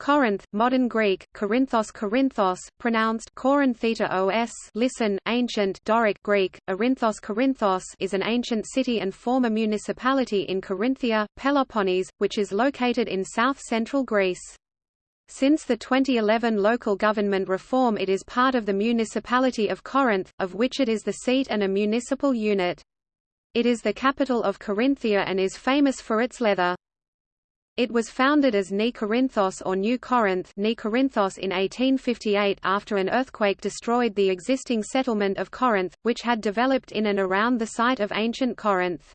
Corinth, modern Greek, Corinthos Corinthos, pronounced Corintheta listen, ancient Doric Greek, Arinthos Corinthos is an ancient city and former municipality in Corinthia, Peloponnese, which is located in south-central Greece. Since the 2011 local government reform it is part of the municipality of Corinth, of which it is the seat and a municipal unit. It is the capital of Corinthia and is famous for its leather. It was founded as Ni Corinthos or New Corinth Nicorinthos in 1858 after an earthquake destroyed the existing settlement of Corinth, which had developed in and around the site of ancient Corinth.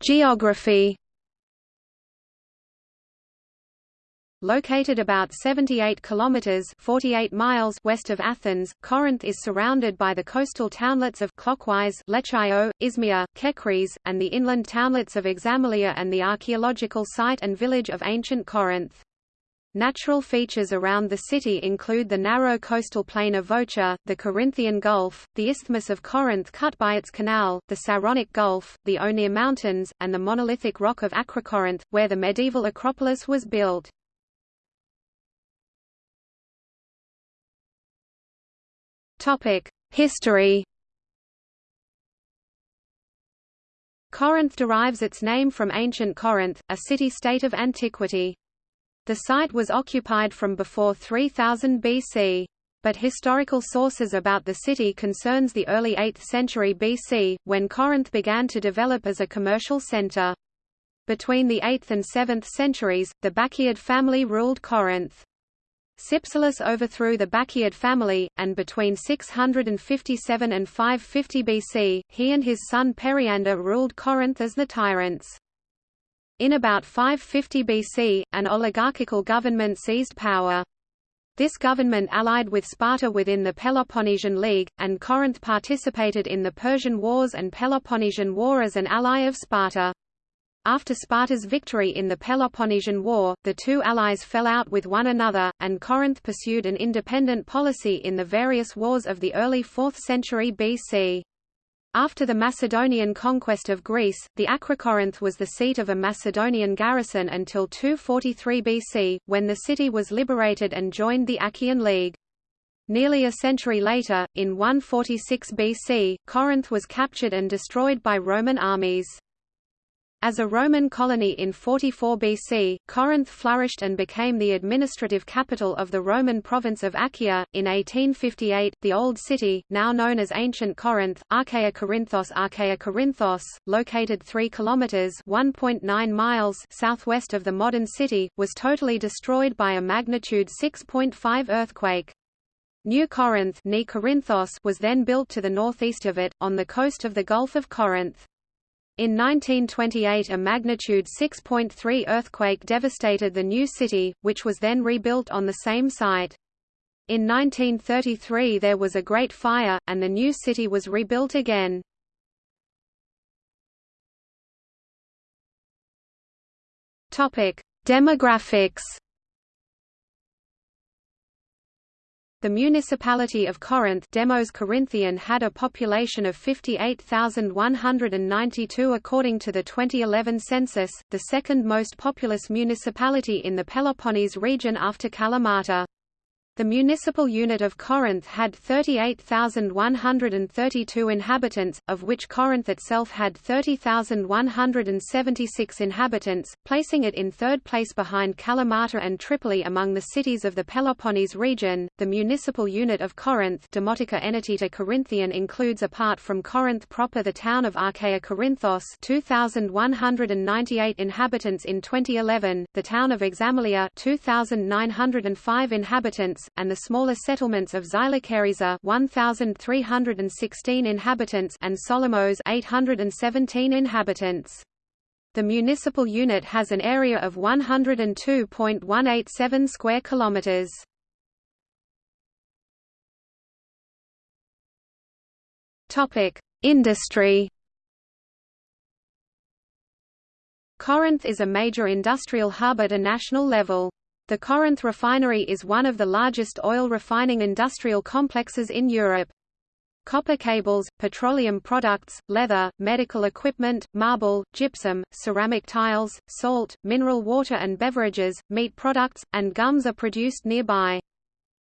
Geography Located about 78 kilometers (48 miles) west of Athens, Corinth is surrounded by the coastal townlets of clockwise Lechio, Isthmia, Kechries, and the inland townlets of Examilia and the archaeological site and village of ancient Corinth. Natural features around the city include the narrow coastal plain of Vocha, the Corinthian Gulf, the Isthmus of Corinth cut by its canal, the Saronic Gulf, the Oneia Mountains, and the monolithic rock of Acrocorinth, where the medieval Acropolis was built. History Corinth derives its name from ancient Corinth, a city-state of antiquity. The site was occupied from before 3000 BC. But historical sources about the city concerns the early 8th century BC, when Corinth began to develop as a commercial center. Between the 8th and 7th centuries, the Bacchiad family ruled Corinth. Cypselus overthrew the Bacchiad family, and between 657 and 550 BC, he and his son Periander ruled Corinth as the tyrants. In about 550 BC, an oligarchical government seized power. This government allied with Sparta within the Peloponnesian League, and Corinth participated in the Persian Wars and Peloponnesian War as an ally of Sparta. After Sparta's victory in the Peloponnesian War, the two allies fell out with one another, and Corinth pursued an independent policy in the various wars of the early 4th century BC. After the Macedonian conquest of Greece, the Acrocorinth was the seat of a Macedonian garrison until 243 BC, when the city was liberated and joined the Achaean League. Nearly a century later, in 146 BC, Corinth was captured and destroyed by Roman armies. As a Roman colony in 44 BC, Corinth flourished and became the administrative capital of the Roman province of Achaia. In 1858, the Old City, now known as Ancient Corinth, Archaea Corinthos Archaea Corinthos, located 3 kilometers (1.9 miles) southwest of the modern city, was totally destroyed by a magnitude 6.5 earthquake. New Corinth was then built to the northeast of it, on the coast of the Gulf of Corinth. In 1928 a magnitude 6.3 earthquake devastated the new city, which was then rebuilt on the same site. In 1933 there was a Great Fire, and the new city was rebuilt again. Demographics The municipality of Corinth Demos Corinthian had a population of 58,192 according to the 2011 census, the second most populous municipality in the Peloponnese region after Kalamata. The municipal unit of Corinth had 38,132 inhabitants, of which Corinth itself had 30,176 inhabitants, placing it in third place behind Kalamata and Tripoli among the cities of the Peloponnese region. The municipal unit of Corinth, Demotica Enetita Corinthian includes apart from Corinth proper the town of Archaea Corinthos, 2,198 inhabitants in 2011, the town of Examilia, 2,905 inhabitants and the smaller settlements of Xylocheriza 1,316 inhabitants and Solomos 817 inhabitants. The municipal unit has an area of 102.187 square kilometers. Topic: Industry. Corinth is a major industrial hub at a national level. The Corinth refinery is one of the largest oil refining industrial complexes in Europe. copper cables, petroleum products, leather, medical equipment, marble, gypsum, ceramic tiles, salt, mineral water and beverages, meat products, and gums are produced nearby.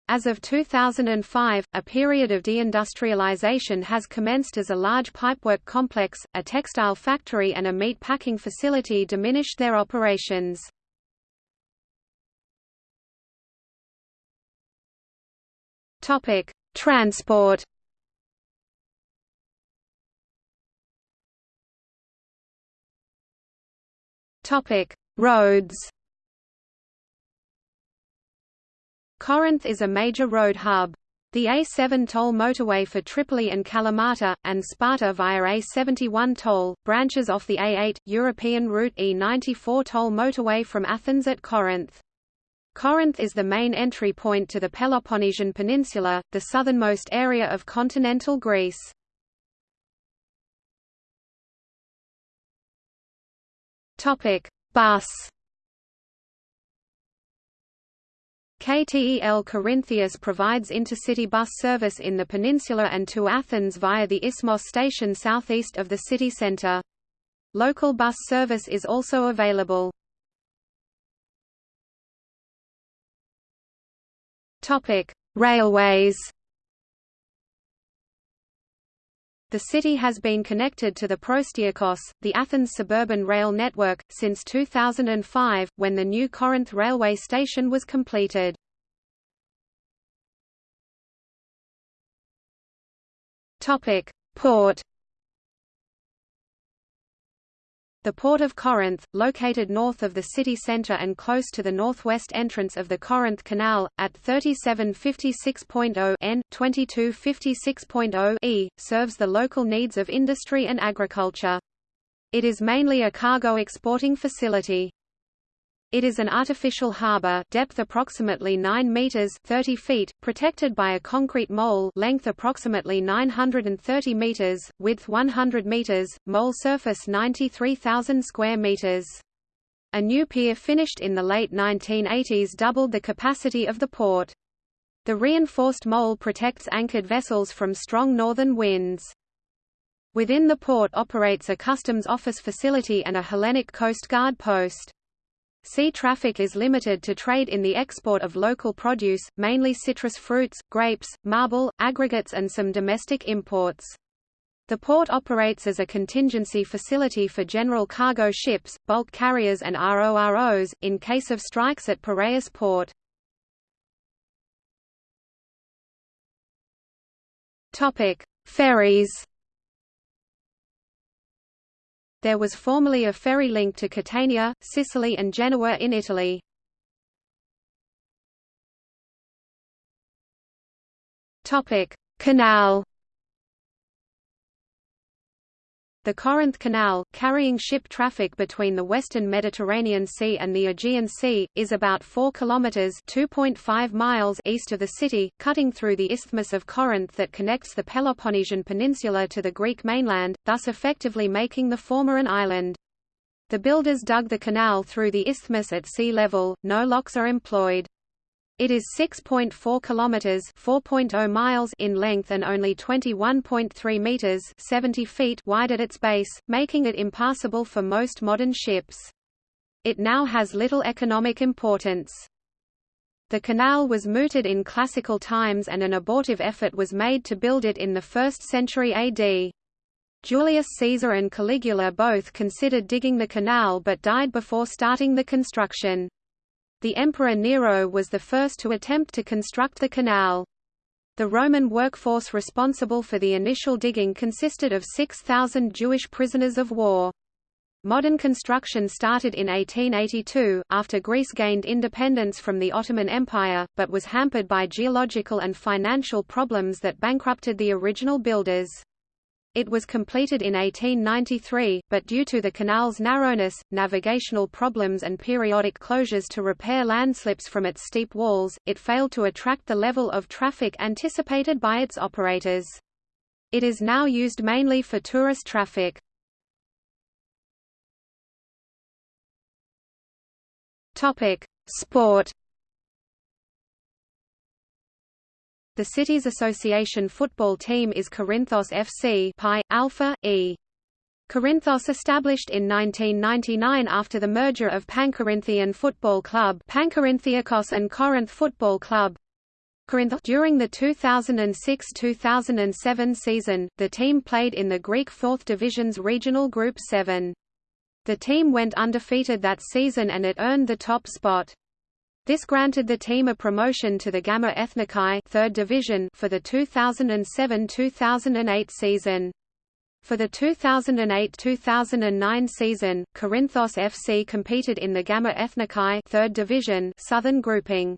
As of 2005, a period of deindustrialization has commenced as a large pipework complex, a textile factory and a meat packing facility diminished their operations. Transport Topic: Roads. Corinth is a major road hub. The A7 toll motorway for Tripoli and Kalamata, and Sparta via A71 toll, branches off the A8, European route E94 toll motorway from Athens at Corinth. Corinth is the main entry point to the Peloponnesian Peninsula, the southernmost area of continental Greece. Topic: Bus. KTEL Corintheus provides intercity bus service in the peninsula and to Athens via the Isthmos station southeast of the city centre. Local bus service is also available. Topic: Railways. The city has been connected to the Proastiakos, the Athens suburban rail network, since 2005, when the new Corinth railway station was completed. Port The Port of Corinth, located north of the city centre and close to the northwest entrance of the Corinth Canal, at 3756.0 n 2256.0 e, serves the local needs of industry and agriculture. It is mainly a cargo exporting facility. It is an artificial harbor depth approximately 9 meters 30 feet, protected by a concrete mole length approximately 930 meters, width 100 meters, mole surface 93,000 square meters. A new pier finished in the late 1980s doubled the capacity of the port. The reinforced mole protects anchored vessels from strong northern winds. Within the port operates a customs office facility and a Hellenic Coast Guard post. Sea traffic is limited to trade in the export of local produce, mainly citrus fruits, grapes, marble, aggregates and some domestic imports. The port operates as a contingency facility for general cargo ships, bulk carriers and ROROs, in case of strikes at Piraeus port. Ferries there was formerly a ferry link to Catania, Sicily and Genoa in Italy. Canal The Corinth Canal, carrying ship traffic between the western Mediterranean Sea and the Aegean Sea, is about 4 kilometers (2.5 miles) east of the city, cutting through the Isthmus of Corinth that connects the Peloponnesian Peninsula to the Greek mainland, thus effectively making the former an island. The builders dug the canal through the isthmus at sea level, no locks are employed. It is 6.4 kilometers, 4.0 miles in length and only 21.3 meters, 70 feet wide at its base, making it impassable for most modern ships. It now has little economic importance. The canal was mooted in classical times and an abortive effort was made to build it in the 1st century AD. Julius Caesar and Caligula both considered digging the canal but died before starting the construction. The Emperor Nero was the first to attempt to construct the canal. The Roman workforce responsible for the initial digging consisted of 6,000 Jewish prisoners of war. Modern construction started in 1882, after Greece gained independence from the Ottoman Empire, but was hampered by geological and financial problems that bankrupted the original builders. It was completed in 1893, but due to the canal's narrowness, navigational problems and periodic closures to repair landslips from its steep walls, it failed to attract the level of traffic anticipated by its operators. It is now used mainly for tourist traffic. Sport The city's association football team is Corinthos FC Pi, Alpha, E. Corinthos established in 1999 after the merger of Pancorinthian Football Club Pancorinthiakos and Corinth Football Club. During the 2006–2007 season, the team played in the Greek Fourth Division's regional Group 7. The team went undefeated that season and it earned the top spot. This granted the team a promotion to the Gamma Ethniki third division for the 2007–2008 season. For the 2008–2009 season, Corinthos FC competed in the Gamma Ethniki third division southern grouping.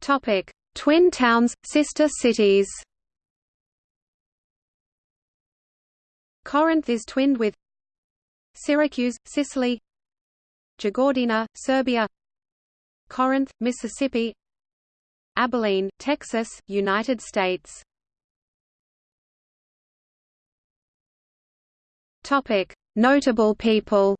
Topic: Twin towns, sister cities. Corinth is twinned with Syracuse, Sicily Jagodina, Serbia Corinth, Mississippi Abilene, Texas, United States Topic: Notable people.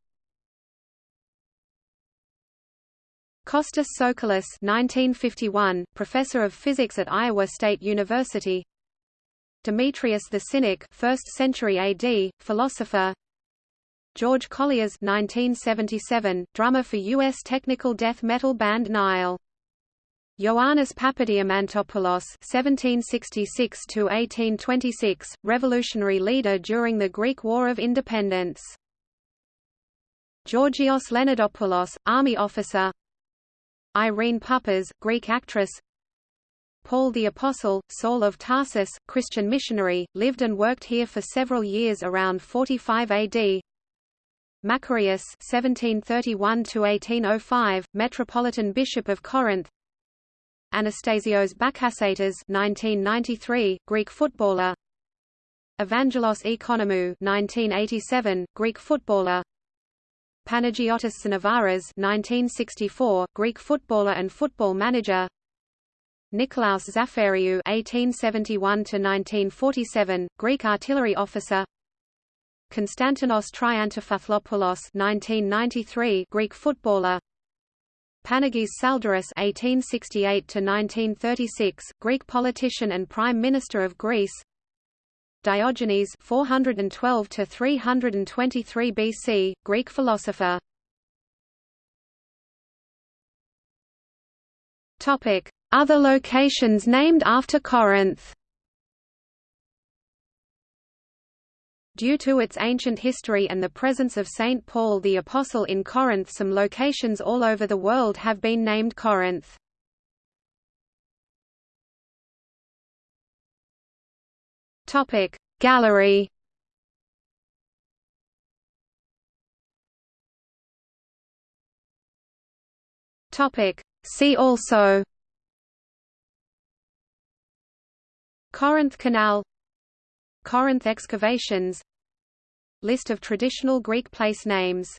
Costas Soukoulis, 1951, professor of physics at Iowa State University. Demetrius the Cynic, 1st century AD, philosopher. George Kollias 1977, drummer for U.S. technical death metal band Nile. Ioannis Papadiamantopoulos (1766–1826), revolutionary leader during the Greek War of Independence. Georgios Leonidopoulos, army officer. Irene Papas, Greek actress. Paul the Apostle, Saul of Tarsus, Christian missionary, lived and worked here for several years around 45 AD. Macarius (1731–1805), Metropolitan Bishop of Corinth. Anastasios Bakasetas (1993), Greek footballer. Evangelos Economou (1987), Greek footballer. Panagiotis Sinavaras (1964), Greek footballer and football manager. Nikolaos Zafeiriou (1871–1947), Greek artillery officer. Konstantinos Triantafyllopoulos 1993 Greek footballer Panagis Tsaldaris (1868–1936), Greek politician and Prime Minister of Greece. Diogenes (412–323 BC), Greek philosopher. Topic: Other locations named after Corinth. Due to its ancient history and the presence of St. Paul the Apostle in Corinth some locations all over the world have been named Corinth. Gallery See also Corinth Canal Corinth excavations. List of traditional Greek place names